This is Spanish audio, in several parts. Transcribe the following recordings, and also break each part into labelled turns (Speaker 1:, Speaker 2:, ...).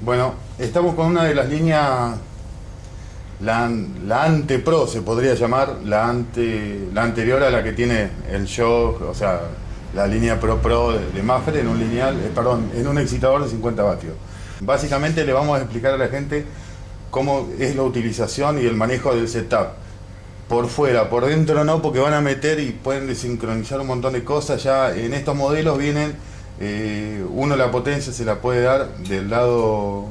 Speaker 1: Bueno, estamos con una de las líneas, la, la ante pro se podría llamar, la, ante, la anterior a la que tiene el show, o sea, la línea Pro Pro de, de Mafre en un lineal, eh, perdón, en un excitador de 50 vatios. Básicamente le vamos a explicar a la gente cómo es la utilización y el manejo del setup. Por fuera, por dentro no, porque van a meter y pueden desincronizar un montón de cosas. Ya en estos modelos vienen, eh, uno la potencia se la puede dar del lado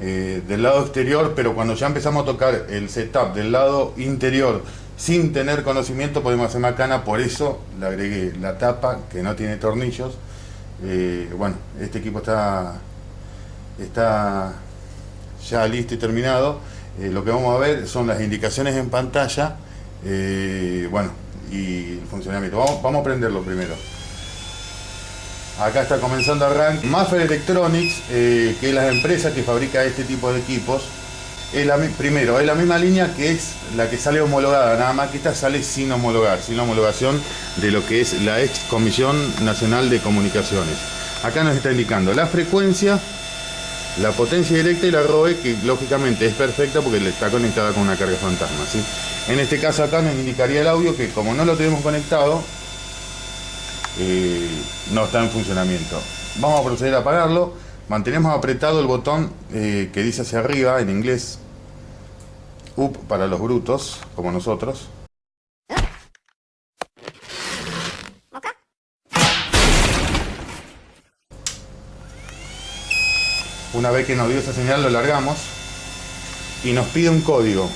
Speaker 1: eh, del lado exterior, pero cuando ya empezamos a tocar el setup del lado interior sin tener conocimiento podemos hacer macana, por eso le agregué la tapa que no tiene tornillos. Eh, bueno, este equipo está, está ya listo y terminado. Lo que vamos a ver son las indicaciones en pantalla, bueno, y el funcionamiento. Vamos, vamos a prenderlo primero. Acá está comenzando arranque. Maffer Electronics, que es la empresa que fabrica este tipo de equipos, es la, primero, es la misma línea que es la que sale homologada, nada más que esta sale sin homologar, sin la homologación de lo que es la ex Comisión Nacional de Comunicaciones. Acá nos está indicando la frecuencia, la potencia directa y la ROE, que lógicamente es perfecta porque está conectada con una carga fantasma. ¿sí? En este caso acá nos indicaría el audio que como no lo tenemos conectado, eh, no está en funcionamiento. Vamos a proceder a apagarlo. Mantenemos apretado el botón eh, que dice hacia arriba en inglés up para los brutos, como nosotros. Una vez que nos dio esa señal lo largamos y nos pide un código.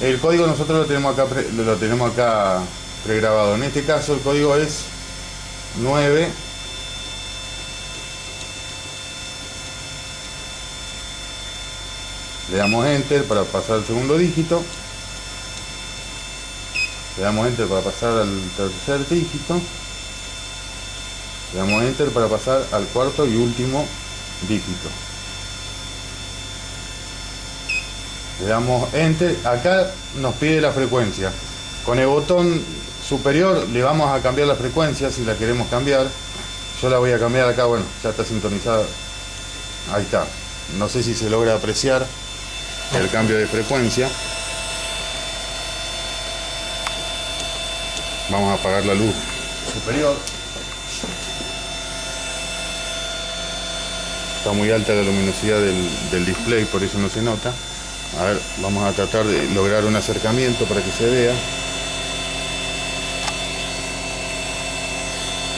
Speaker 1: El código nosotros lo tenemos acá, lo tenemos acá pregrabado. En este caso el código es 9 le damos enter para pasar al segundo dígito. Le damos enter para pasar al tercer dígito. Le damos enter para pasar al cuarto y último dígito. Le damos enter. Acá nos pide la frecuencia. Con el botón superior le vamos a cambiar la frecuencia si la queremos cambiar. Yo la voy a cambiar acá bueno ya está sintonizada. Ahí está. No sé si se logra apreciar el cambio de frecuencia. Vamos a apagar la luz. Superior. Está muy alta la luminosidad del, display por eso no se nota. A ver vamos a tratar de lograr un acercamiento para que se vea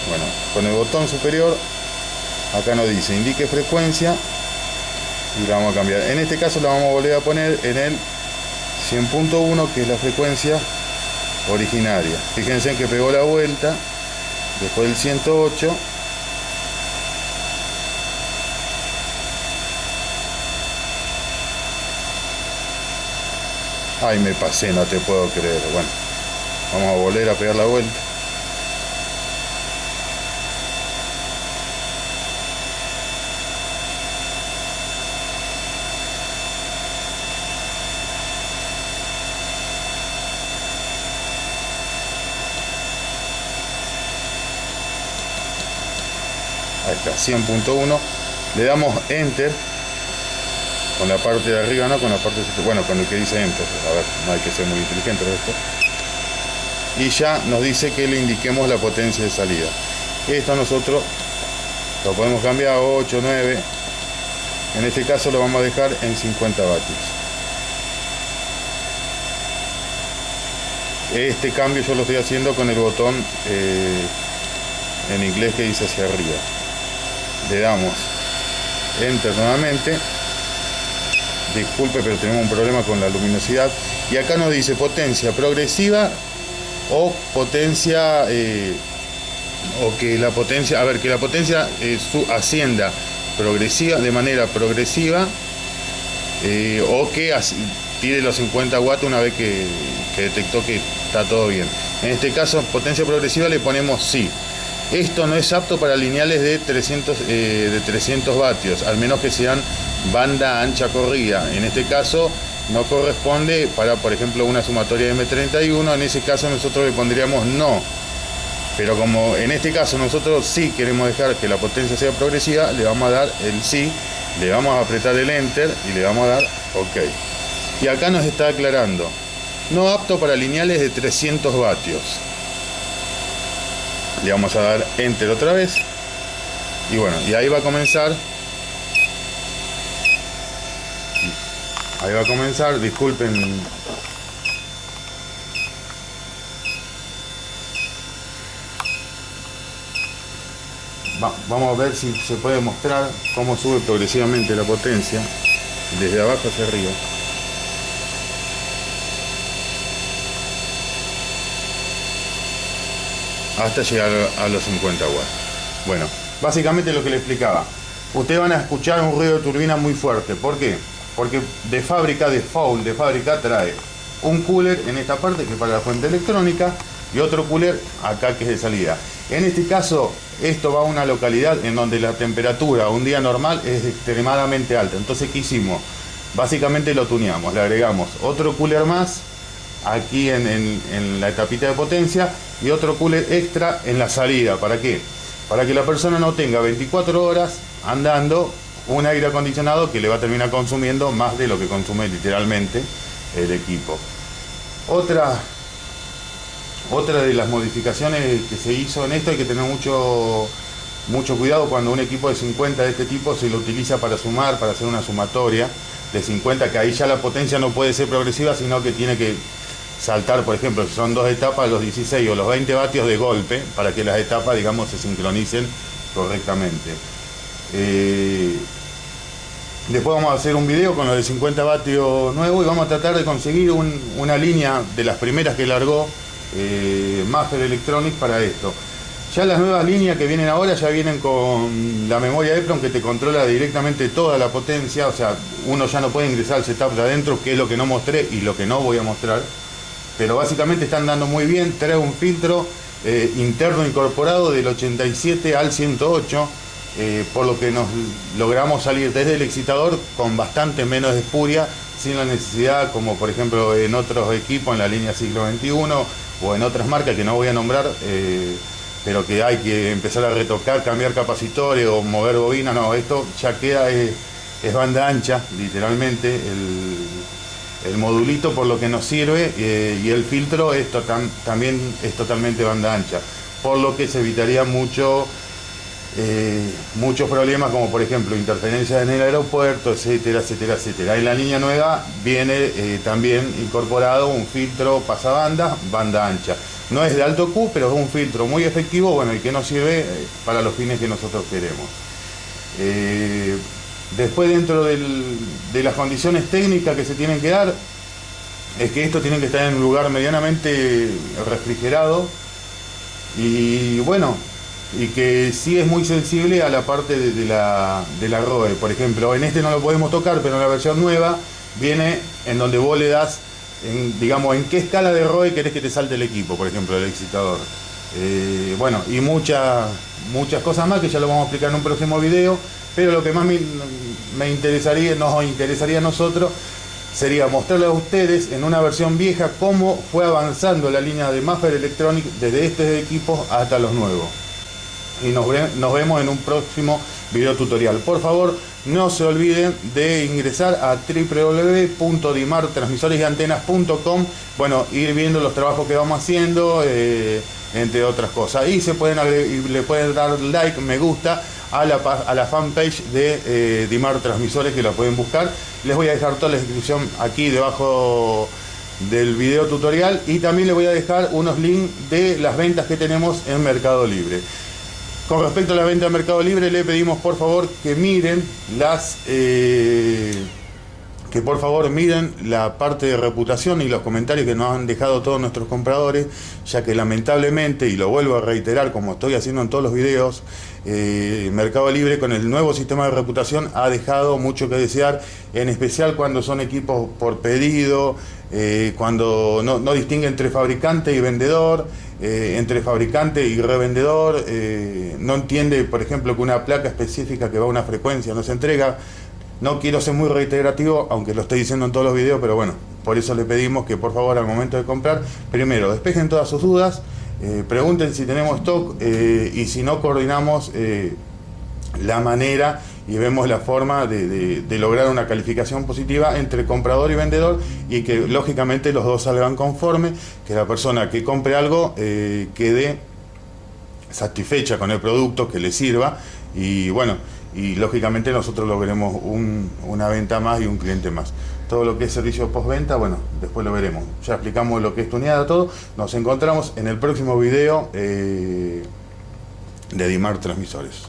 Speaker 1: bueno con el botón superior acá nos dice indique frecuencia y la vamos a cambiar. En este caso la vamos a volver a poner en el 100.1 que es la frecuencia originaria. Fíjense que pegó la vuelta después del 108 Ay, me pasé, no te puedo creer. Bueno, vamos a volver a pegar la vuelta. Ahí está 100.1 le damos enter con la parte de arriba no con la parte bueno con el que dice enter. A ver no hay que ser muy inteligente esto. Y ya nos dice que le indiquemos la potencia de salida. Esto nosotros lo podemos cambiar a 8 9 en este caso lo vamos a dejar en 50 vatios. Este cambio yo lo estoy haciendo con el botón eh, en inglés que dice hacia arriba le damos enter nuevamente. Disculpe pero tenemos un problema con la luminosidad. Y acá nos dice potencia progresiva o potencia eh, o que la potencia a ver que la potencia eh, su, ascienda progresiva de manera progresiva eh, o que tire los 50 watts una vez que, que detectó que está todo bien. En este caso potencia progresiva le ponemos sí esto no es apto para lineales de 300, eh, de 300 vatios, al menos que sean banda ancha corrida. En este caso no corresponde para, por ejemplo, una sumatoria M31. En ese caso nosotros le pondríamos no. Pero como en este caso nosotros sí queremos dejar que la potencia sea progresiva, le vamos a dar el sí Le vamos a apretar el enter y le vamos a dar OK. Y acá nos está aclarando, no apto para lineales de 300 vatios. Le vamos a dar enter otra vez. Y bueno, y ahí va a comenzar Ahí va a comenzar, disculpen. vamos a ver si se puede mostrar cómo sube progresivamente la potencia desde abajo hacia arriba. Hasta llegar a los 50 watts. Bueno, básicamente lo que le explicaba. Ustedes van a escuchar un ruido de turbina muy fuerte. ¿Por qué? porque de fábrica, de foul, de fábrica trae un cooler en esta parte que es para la fuente electrónica y otro cooler acá que es de salida. En este caso, esto va a una localidad en donde la temperatura un día normal es extremadamente alta. Entonces, ¿qué hicimos? Básicamente lo tuneamos, le agregamos otro cooler más aquí en, en la etapita de potencia y otro cooler extra en la salida. ¿Para qué? Para que la persona no tenga 24 horas andando un aire acondicionado que le va a terminar consumiendo más de lo que consume literalmente el equipo. Otra, otra de las modificaciones que se hizo en esto hay que tener mucho, mucho cuidado cuando un equipo de 50 de este tipo se lo utiliza para sumar, para hacer una sumatoria de 50, que ahí ya la potencia no puede ser progresiva, sino que tiene que saltar, por ejemplo, si son dos etapas, los 16 o los 20 vatios de golpe, para que las etapas, digamos, se sincronicen correctamente. Eh, Después vamos a hacer un video con los de 50 vatios nuevo y vamos a tratar de conseguir una línea de las primeras que largó eh, Master Electronics para esto. Ya las nuevas líneas que vienen ahora ya vienen con la memoria EPROM que te controla directamente toda la potencia, o sea, uno ya no puede ingresar al setup de adentro, que es lo que no mostré y lo que no voy a mostrar. Pero básicamente están dando muy bien, trae un filtro eh, interno incorporado del 87 al 108 eh, por lo que nos logramos salir desde el excitador con bastante menos espuria, sin la necesidad, como por ejemplo en otros equipos en la línea siglo XXI o en otras marcas que no voy a nombrar, eh, pero que hay que empezar a retocar, cambiar capacitores o mover bobina, no, esto ya queda, es, banda ancha, literalmente, modulito por lo que nos sirve eh, y el filtro esto también es totalmente banda ancha, por lo que se evitaría mucho eh, muchos problemas como por ejemplo interferencias en el aeropuerto, etcétera, etcétera, etcétera. En la línea nueva viene eh, también incorporado un filtro pasabanda, banda ancha. No es de alto Q, pero es un filtro muy efectivo, bueno, y que nos sirve para los fines que nosotros queremos. Después dentro de las condiciones técnicas que se tienen que dar, es que esto tiene que estar en un lugar medianamente refrigerado y bueno, y que sí es muy sensible a la parte de, la, de la ROE. Por ejemplo, en este no lo podemos tocar, pero en la versión nueva viene en donde vos le das, en, digamos, en qué escala de ROE querés que te salte el equipo, por ejemplo, el excitador. Eh, bueno, y muchas muchas cosas más que ya lo vamos a explicar en un próximo video, pero lo que más me, interesaría, nos interesaría a nosotros sería mostrarle a ustedes en una versión vieja cómo fue avanzando la línea de Maffer Electronic desde estos equipos hasta los nuevos y nos, vemos en un próximo video tutorial. Por favor, no se olviden de ingresar a www.dimartransmisoresantenas.com Bueno, ir viendo los trabajos que vamos haciendo, eh, entre otras cosas. Y se pueden le pueden dar like, me gusta a la, a la fanpage de eh, Dimar Transmisores que la pueden buscar. Les voy a dejar toda la descripción aquí debajo del video tutorial y también les voy a dejar unos links de las ventas que tenemos en Mercado Libre. Con respecto a la venta de Mercado Libre, le pedimos por favor que miren las... Eh, que por favor miren la parte de reputación y los comentarios que nos han dejado todos nuestros compradores, ya que lamentablemente, y lo vuelvo a reiterar como estoy haciendo en todos los videos, eh, Mercado Libre con el nuevo sistema de reputación ha dejado mucho que desear, en especial cuando son equipos por pedido, eh, cuando no, distingue entre fabricante y vendedor, eh, entre fabricante y revendedor, no entiende, por ejemplo, que una placa específica que va a una frecuencia no se entrega. No quiero ser muy reiterativo, aunque lo estoy diciendo en todos los videos, pero bueno, por eso le pedimos que por favor al momento de comprar, primero despejen todas sus dudas, eh, pregunten si tenemos stock y si no coordinamos la manera y vemos la forma de, de, lograr una calificación positiva entre comprador y vendedor y que lógicamente los dos salgan conformes, que la persona que compre algo eh, quede satisfecha con el producto, que le sirva y bueno, y lógicamente nosotros logremos un, una venta más y un cliente más. Todo lo que es servicio postventa, bueno, después lo veremos. Ya explicamos lo que es tuneada, todo. Nos encontramos en el próximo video eh, de Dimar Transmisores.